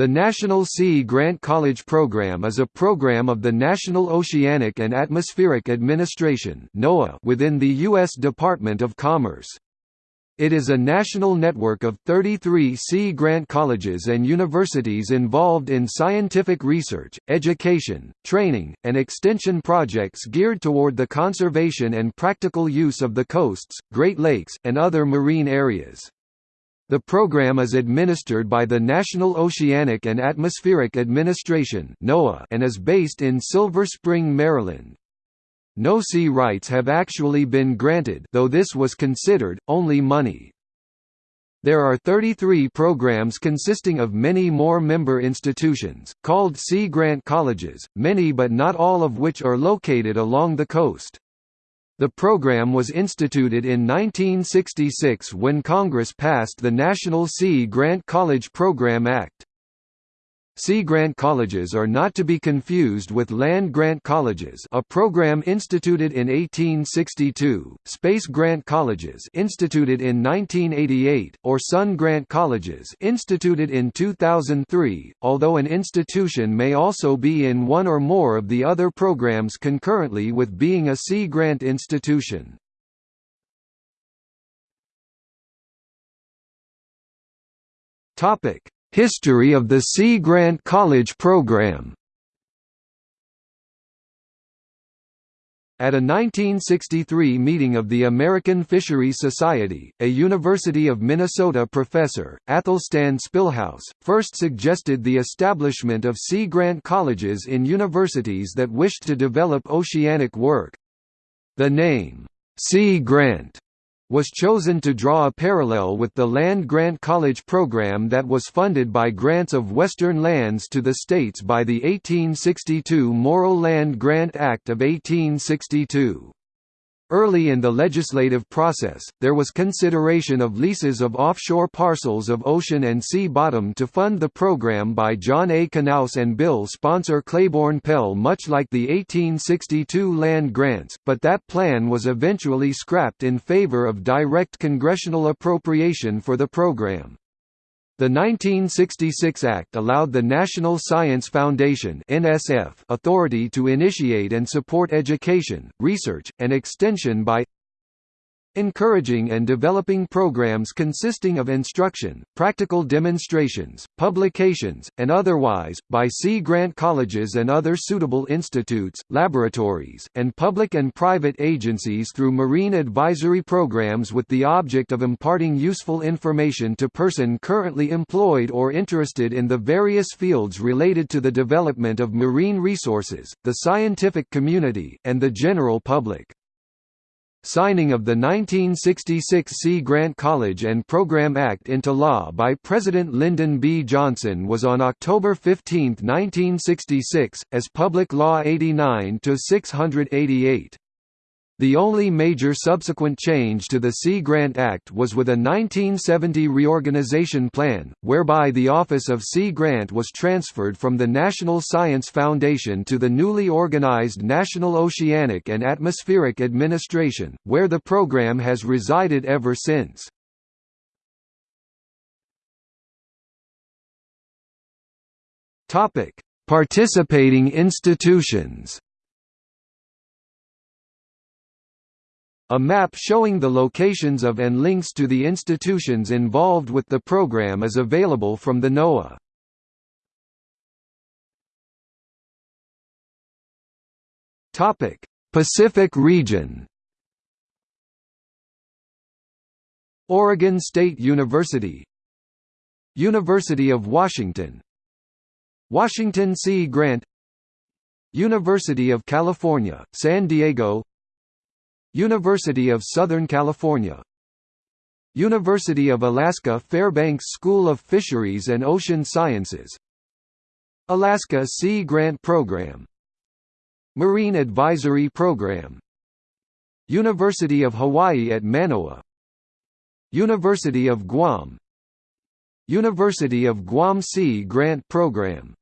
The National Sea Grant College Program is a program of the National Oceanic and Atmospheric Administration within the U.S. Department of Commerce. It is a national network of 33 Sea Grant colleges and universities involved in scientific research, education, training, and extension projects geared toward the conservation and practical use of the coasts, Great Lakes, and other marine areas. The program is administered by the National Oceanic and Atmospheric Administration and is based in Silver Spring, Maryland. No sea rights have actually been granted though this was considered, only money. There are 33 programs consisting of many more member institutions, called Sea Grant Colleges, many but not all of which are located along the coast. The program was instituted in 1966 when Congress passed the National Sea Grant College Program Act. Sea grant colleges are not to be confused with land grant colleges a program instituted in 1862, space grant colleges instituted in 1988, or sun grant colleges instituted in 2003, although an institution may also be in one or more of the other programs concurrently with being a sea grant institution. Topic History of the Sea Grant College program. At a 1963 meeting of the American Fisheries Society, a University of Minnesota professor, Athelstan Spilhaus, first suggested the establishment of Sea Grant colleges in universities that wished to develop oceanic work. The name, Sea Grant, was chosen to draw a parallel with the Land Grant College program that was funded by grants of Western lands to the states by the 1862 Morrill Land Grant Act of 1862. Early in the legislative process, there was consideration of leases of offshore parcels of ocean and sea bottom to fund the program by John A. Knauss and bill sponsor Claiborne Pell much like the 1862 land grants, but that plan was eventually scrapped in favor of direct congressional appropriation for the program. The 1966 Act allowed the National Science Foundation authority to initiate and support education, research, and extension by encouraging and developing programs consisting of instruction, practical demonstrations, publications, and otherwise, by Sea Grant colleges and other suitable institutes, laboratories, and public and private agencies through marine advisory programs with the object of imparting useful information to person currently employed or interested in the various fields related to the development of marine resources, the scientific community, and the general public. Signing of the 1966 Sea Grant College and Program Act into law by President Lyndon B. Johnson was on October 15, 1966, as Public Law 89-688. The only major subsequent change to the Sea Grant Act was with a 1970 reorganization plan, whereby the Office of Sea Grant was transferred from the National Science Foundation to the newly organized National Oceanic and Atmospheric Administration, where the program has resided ever since. Participating institutions A map showing the locations of and links to the institutions involved with the program is available from the NOAA. Topic: Pacific Region. Oregon State University University of Washington Washington Sea Grant University of California, San Diego University of Southern California. University of Alaska Fairbanks School of Fisheries and Ocean Sciences. Alaska Sea Grant Program. Marine Advisory Program. University of Hawaii at Manoa. University of Guam. University of Guam Sea Grant Program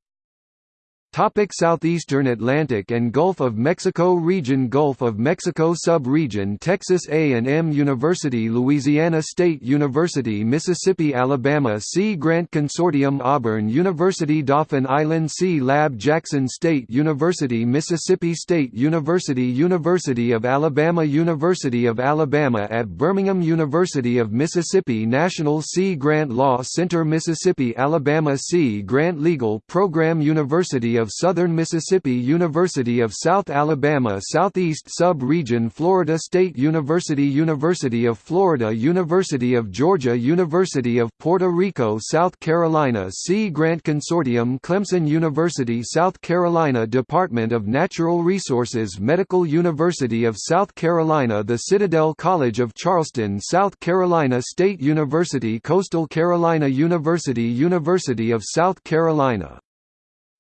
Topic Southeastern Atlantic and Gulf of Mexico region Gulf of Mexico sub-region Texas A&M University Louisiana State University Mississippi Alabama Sea Grant Consortium Auburn University Dauphin Island Sea Lab Jackson State University Mississippi State University University of Alabama University of Alabama at Birmingham University of Mississippi National Sea Grant Law Center Mississippi Alabama Sea Grant Legal Program University of Southern Mississippi University of South Alabama Southeast Sub-Region Florida State University University of Florida University of Georgia University of Puerto Rico South Carolina Sea Grant Consortium Clemson University South Carolina Department of Natural Resources Medical University of South Carolina The Citadel College of Charleston South Carolina State University Coastal Carolina University University of South Carolina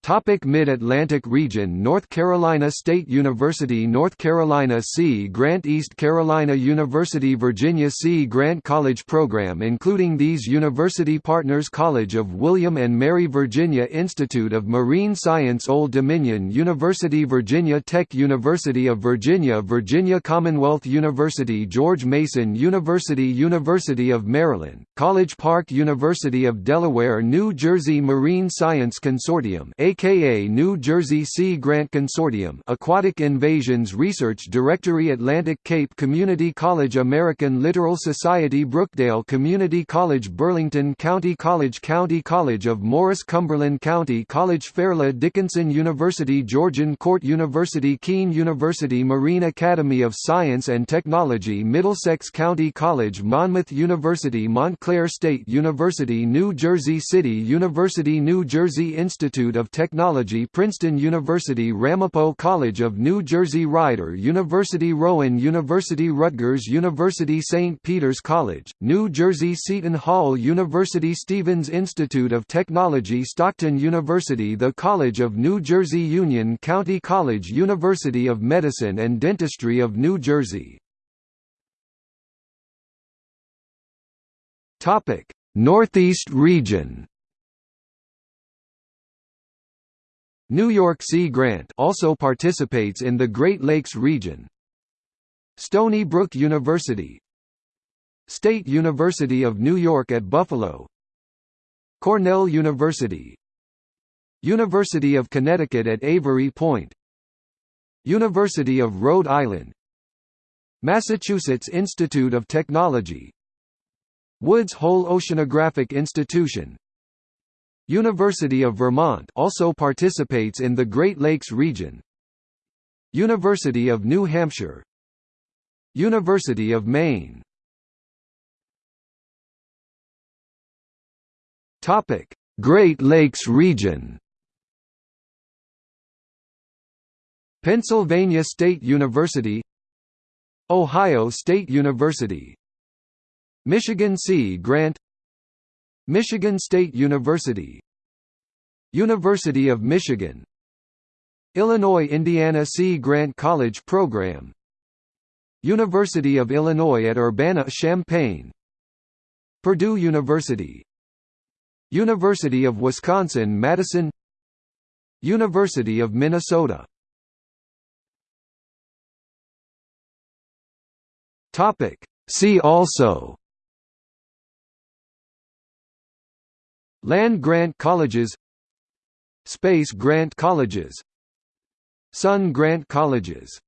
Topic Mid-Atlantic region North Carolina State University North Carolina Sea Grant East Carolina University Virginia Sea Grant College Program including these university partners College of William and Mary Virginia Institute of Marine Science Old Dominion University Virginia Tech University of Virginia Virginia Commonwealth University George Mason University University of Maryland, College Park University of Delaware New Jersey Marine Science Consortium aka New Jersey Sea Grant Consortium Aquatic Invasions Research Directory Atlantic Cape Community College American Littoral Society Brookdale Community College Burlington County College County College of Morris Cumberland County College Fairleigh Dickinson University Georgian Court University Kean University Marine Academy of Science and Technology Middlesex County College Monmouth University Montclair State University New Jersey City University New Jersey Institute of Technology Princeton University Ramapo College of New Jersey Rider University Rowan University Rutgers University St. Peter's College, New Jersey Seton Hall University Stevens Institute of Technology Stockton University The College of New Jersey Union County College University of Medicine and Dentistry of New Jersey Northeast region New York Sea Grant also participates in the Great Lakes region. Stony Brook University. State University of New York at Buffalo. Cornell University. University of Connecticut at Avery Point. University of Rhode Island. Massachusetts Institute of Technology. Woods Hole Oceanographic Institution University of Vermont also participates in the Great Lakes region. University of New Hampshire. University of Maine. Topic: Great Lakes region. Pennsylvania State University. Ohio State University. Michigan Sea Grant Michigan State University. University of Michigan. Illinois-Indiana Sea Grant College Program. University of Illinois at Urbana-Champaign Purdue University. University of Wisconsin-Madison University of Minnesota. See also Land grant colleges. Space grant colleges. Sun grant colleges